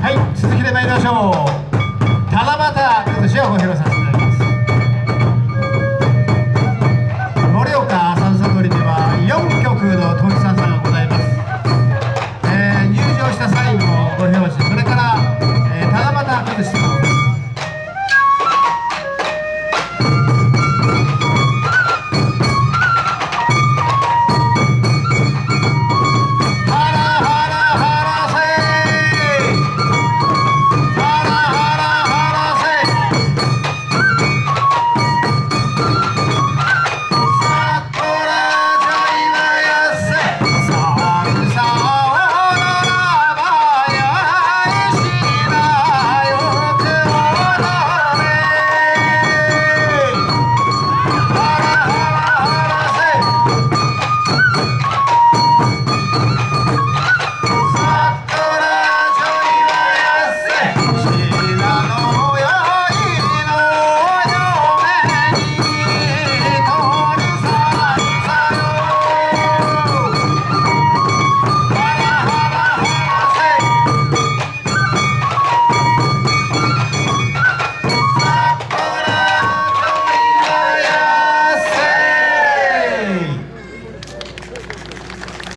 はい続きで参りましょう。七夕今年はご披露させていただきます。盛岡三通りでは4曲の当時さんがございます、えー入場した際のご表示それから